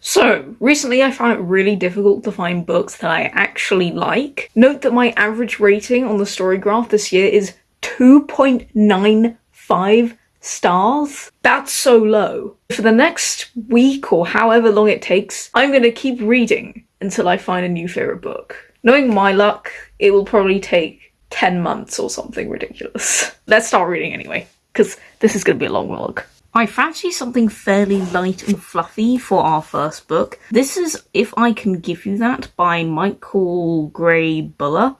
So, recently I found it really difficult to find books that I actually like. Note that my average rating on the StoryGraph this year is 2.95 stars. That's so low. For the next week or however long it takes, I'm going to keep reading until I find a new favourite book. Knowing my luck, it will probably take 10 months or something ridiculous. Let's start reading anyway, because this is going to be a long vlog. I fancy something fairly light and fluffy for our first book. This is If I Can Give You That by Michael Gray Bulla.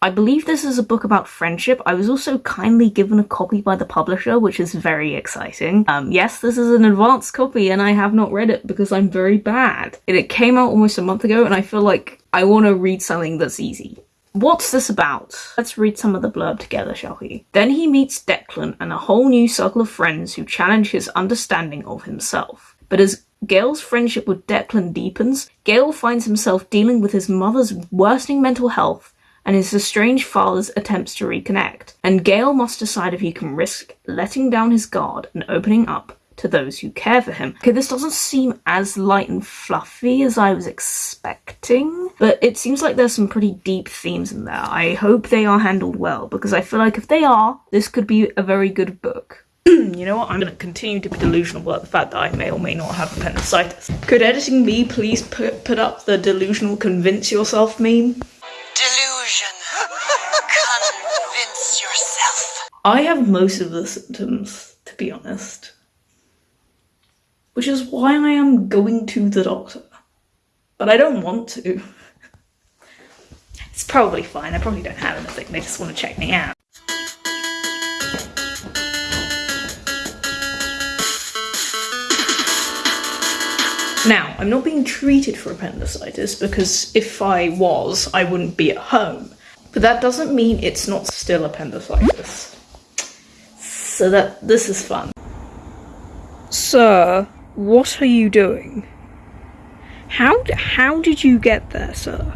I believe this is a book about friendship. I was also kindly given a copy by the publisher, which is very exciting. Um, yes, this is an advanced copy and I have not read it because I'm very bad. it came out almost a month ago and I feel like I want to read something that's easy. What's this about? Let's read some of the blurb together, shall we? Then he meets Declan and a whole new circle of friends who challenge his understanding of himself. But as Gale's friendship with Declan deepens, Gale finds himself dealing with his mother's worsening mental health and his estranged father's attempts to reconnect. And Gale must decide if he can risk letting down his guard and opening up to those who care for him. Okay, this doesn't seem as light and fluffy as I was expecting, but it seems like there's some pretty deep themes in there. I hope they are handled well, because I feel like if they are, this could be a very good book. you know what? I'm going to continue to be delusional about the fact that I may or may not have appendicitis. Could editing me please put, put up the delusional convince yourself meme? Delusion. convince yourself. I have most of the symptoms, to be honest which is why I am going to the doctor. But I don't want to. It's probably fine, I probably don't have anything, they just want to check me out. Now, I'm not being treated for appendicitis because if I was, I wouldn't be at home. But that doesn't mean it's not still appendicitis. So that this is fun. Sir, what are you doing? How, how did you get there, sir?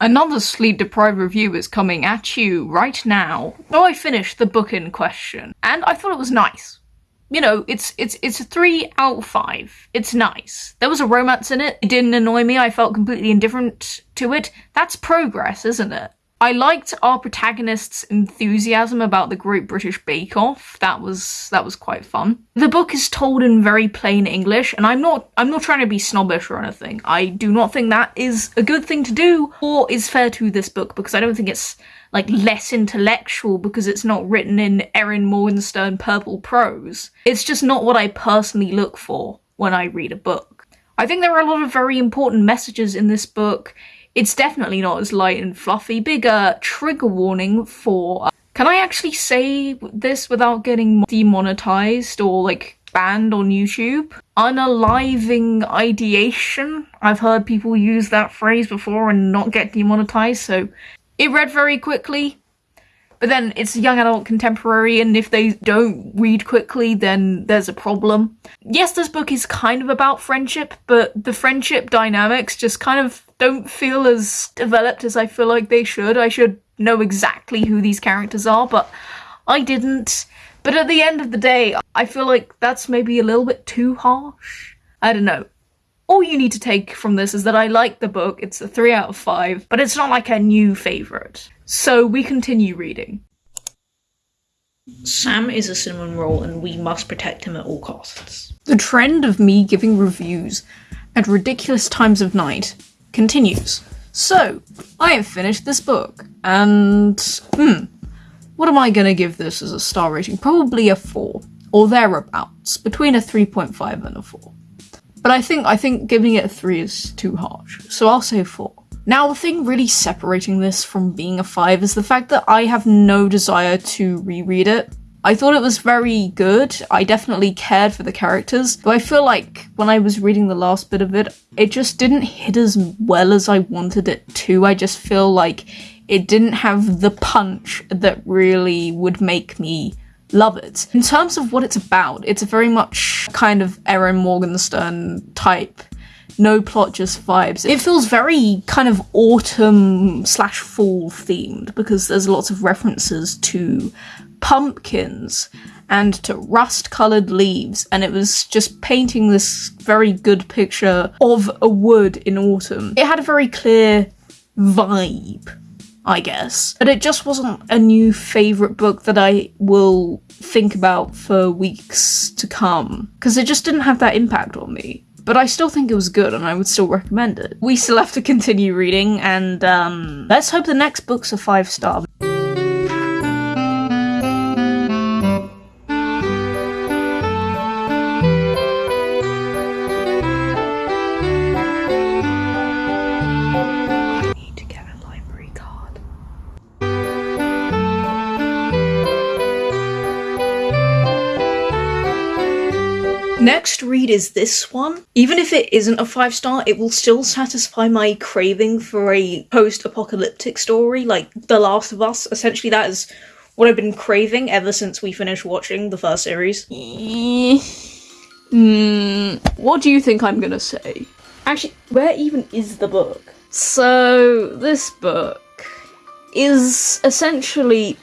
Another sleep deprived review is coming at you right now. So I finished the book in question, and I thought it was nice. You know, it's it's it's a three out of five. It's nice. There was a romance in it. It didn't annoy me. I felt completely indifferent to it. That's progress, isn't it? I liked our protagonist's enthusiasm about the Great British Bake Off. That was that was quite fun. The book is told in very plain English, and I'm not I'm not trying to be snobbish or anything. I do not think that is a good thing to do or is fair to this book because I don't think it's like less intellectual because it's not written in Erin Morgenstern purple prose. It's just not what I personally look for when I read a book. I think there are a lot of very important messages in this book. It's definitely not as light and fluffy. Bigger trigger warning for. Uh, can I actually say this without getting demonetized or like banned on YouTube? Unaliving ideation. I've heard people use that phrase before and not get demonetized, so it read very quickly. But then it's young adult contemporary, and if they don't read quickly, then there's a problem. Yes, this book is kind of about friendship, but the friendship dynamics just kind of don't feel as developed as I feel like they should. I should know exactly who these characters are, but I didn't. But at the end of the day, I feel like that's maybe a little bit too harsh. I don't know. All you need to take from this is that I like the book, it's a 3 out of 5, but it's not like a new favourite. So we continue reading. Sam is a cinnamon roll and we must protect him at all costs. The trend of me giving reviews at ridiculous times of night continues. So, I have finished this book, and hmm, what am I gonna give this as a star rating? Probably a 4, or thereabouts, between a 3.5 and a 4. But I think I think giving it a 3 is too harsh, so I'll say 4. Now, the thing really separating this from being a 5 is the fact that I have no desire to reread it. I thought it was very good. I definitely cared for the characters, but I feel like when I was reading the last bit of it, it just didn't hit as well as I wanted it to. I just feel like it didn't have the punch that really would make me love it. In terms of what it's about, it's a very much kind of Erin Morgenstern type no plot, just vibes. It feels very kind of autumn slash fall themed because there's lots of references to pumpkins and to rust colored leaves, and it was just painting this very good picture of a wood in autumn. It had a very clear vibe. I guess. But it just wasn't a new favourite book that I will think about for weeks to come. Because it just didn't have that impact on me. But I still think it was good and I would still recommend it. We still have to continue reading and um, let's hope the next book's a five star. Next read is this one. Even if it isn't a five star, it will still satisfy my craving for a post apocalyptic story like The Last of Us. Essentially, that is what I've been craving ever since we finished watching the first series. Mm, what do you think I'm gonna say? Actually, where even is the book? So, this book is essentially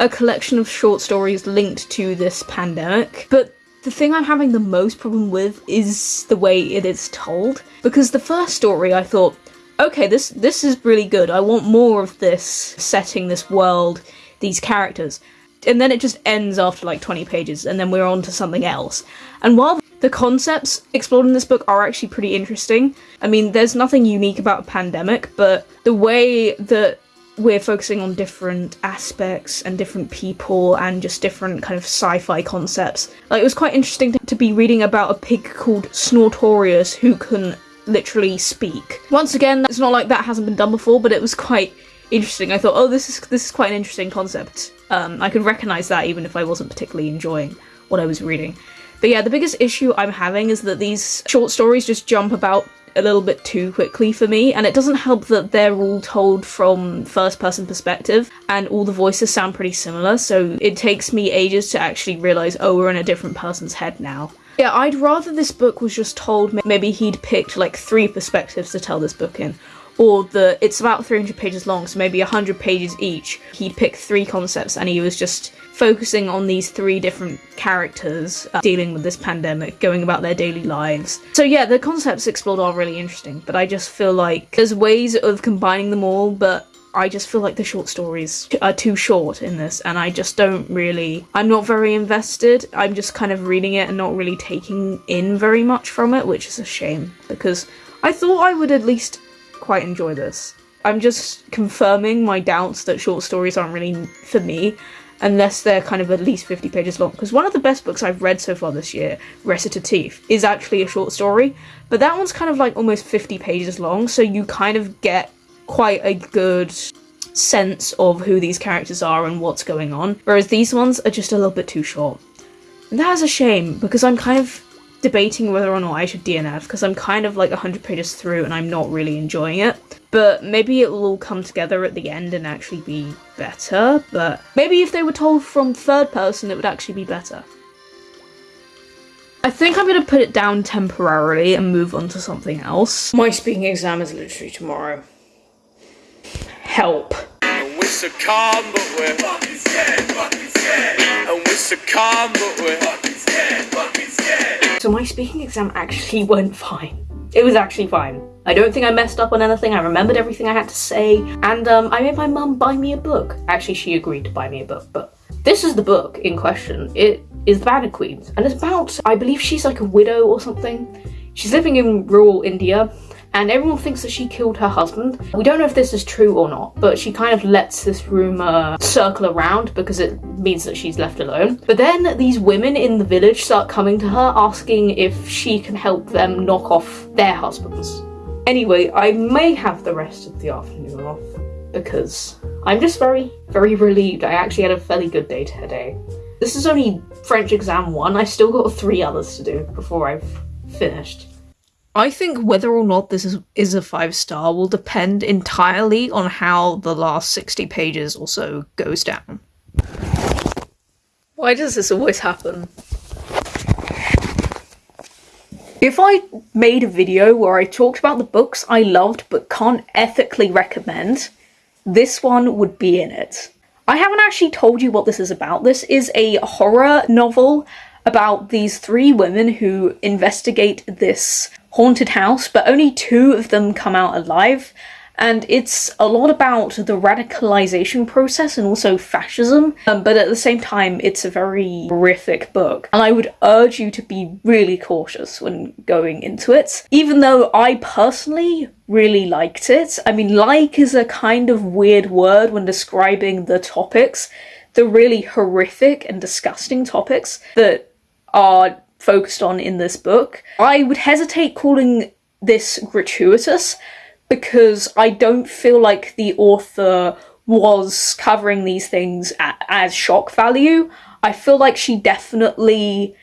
a collection of short stories linked to this pandemic, but the thing I'm having the most problem with is the way it is told. Because the first story I thought, okay, this this is really good. I want more of this setting, this world, these characters. And then it just ends after like 20 pages, and then we're on to something else. And while the concepts explored in this book are actually pretty interesting, I mean, there's nothing unique about a pandemic, but the way that we're focusing on different aspects and different people and just different kind of sci-fi concepts. Like it was quite interesting to, be reading about a pig called Snortorius who can literally speak. Once again, it's not like that hasn't been done before, but it was quite interesting. I thought, oh, this is this is quite an interesting concept. Um, I could recognize that even if I wasn't particularly enjoying what I was reading. But yeah, the biggest issue I'm having is that these short stories just jump about a little bit too quickly for me, and it doesn't help that they're all told from first person perspective and all the voices sound pretty similar, so it takes me ages to actually realize, oh, we're in a different person's head now. Yeah, I'd rather this book was just told maybe he'd picked like three perspectives to tell this book in. Or that it's about 300 pages long, so maybe 100 pages each. he picked three concepts and he was just focusing on these three different characters uh, dealing with this pandemic, going about their daily lives. So yeah, the concepts explored are really interesting, but I just feel like there's ways of combining them all, but I just feel like the short stories are too short in this, and I just don't really. I'm not very invested. I'm just kind of reading it and not really taking in very much from it, which is a shame because I thought I would at least quite enjoy this. I'm just confirming my doubts that short stories aren't really for me, unless they're kind of at least 50 pages long. Because one of the best books I've read so far this year, Recitative, is actually a short story, but that one's kind of like almost 50 pages long, so you kind of get quite a good sense of who these characters are and what's going on, whereas these ones are just a little bit too short. And that is a shame, because I'm kind of debating whether or not I should DNF, because I'm kind of like 100 pages through and I'm not really enjoying it but maybe it will all come together at the end and actually be better. But maybe if they were told from third person, it would actually be better. I think I'm going to put it down temporarily and move on to something else. My speaking exam is literally tomorrow. Help. And we're so calm, but we're fucking scared, fucking scared. And we're so calm, but we're fucking scared, fucking scared. So my speaking exam actually went fine. It was actually fine. I don't think I messed up on anything, I remembered everything I had to say, and um, I made my mum buy me a book. Actually, she agreed to buy me a book, but this is the book in question. It is The Bandit Queens, and it's about, I believe she's like a widow or something. She's living in rural India, and everyone thinks that she killed her husband. We don't know if this is true or not, but she kind of lets this rumor circle around because it means that she's left alone. But then these women in the village start coming to her asking if she can help them knock off their husbands. Anyway, I may have the rest of the afternoon off because I'm just very, very relieved. I actually had a fairly good day today. This is only French exam one. I still got three others to do before I've finished. I think whether or not this is, is a five star will depend entirely on how the last 60 pages or so goes down. Why does this always happen? If I made a video where I talked about the books I loved but can't ethically recommend, this one would be in it. I haven't actually told you what this is about. This is a horror novel about these three women who investigate this haunted house, but only two of them come out alive. And it's a lot about the radicalization process and also fascism, um, but at the same time, it's a very horrific book, and I would urge you to be really cautious when going into it. Even though I personally really liked it, I mean, like is a kind of weird word when describing the topics, the really horrific and disgusting topics that are focused on in this book. I would hesitate calling this gratuitous because I don't feel like the author was covering these things as shock value. I feel like she definitely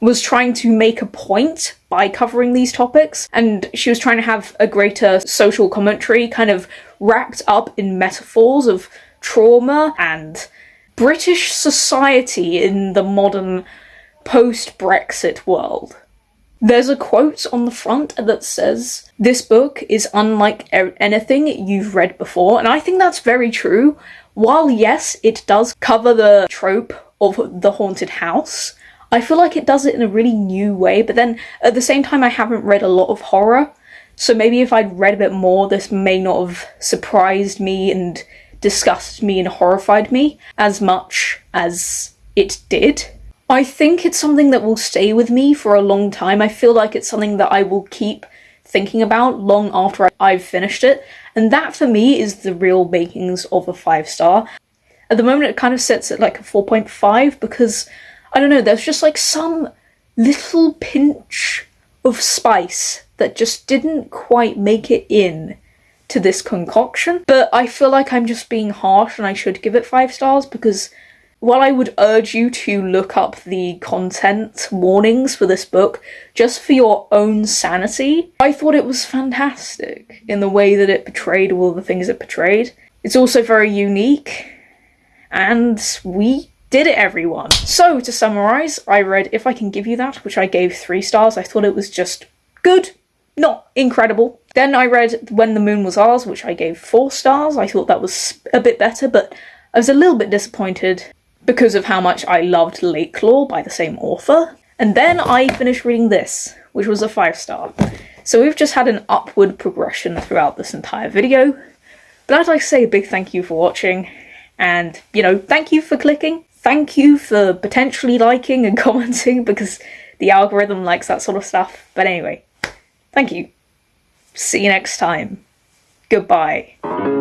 was trying to make a point by covering these topics, and she was trying to have a greater social commentary kind of wrapped up in metaphors of trauma and British society in the modern post Brexit world. There's a quote on the front that says, This book is unlike anything you've read before, and I think that's very true. While, yes, it does cover the trope of the haunted house, I feel like it does it in a really new way, but then at the same time, I haven't read a lot of horror, so maybe if I'd read a bit more, this may not have surprised me and disgusted me and horrified me as much as it did. I think it's something that will stay with me for a long time. I feel like it's something that I will keep thinking about long after I've finished it, and that for me is the real makings of a five star. At the moment, it kind of sits at like a 4.5 because I don't know, there's just like some little pinch of spice that just didn't quite make it in to this concoction. But I feel like I'm just being harsh and I should give it five stars because while I would urge you to look up the content warnings for this book just for your own sanity, I thought it was fantastic in the way that it portrayed all the things it portrayed. It's also very unique, and we did it, everyone. So, to summarise, I read If I Can Give You That, which I gave three stars. I thought it was just good, not incredible. Then I read When the Moon Was Ours, which I gave four stars. I thought that was a bit better, but I was a little bit disappointed because of how much I loved Lakelore by the same author. And then I finished reading this, which was a 5 star. So we've just had an upward progression throughout this entire video. But as to say a big thank you for watching, and, you know, thank you for clicking. Thank you for potentially liking and commenting, because the algorithm likes that sort of stuff. But anyway, thank you. See you next time. Goodbye.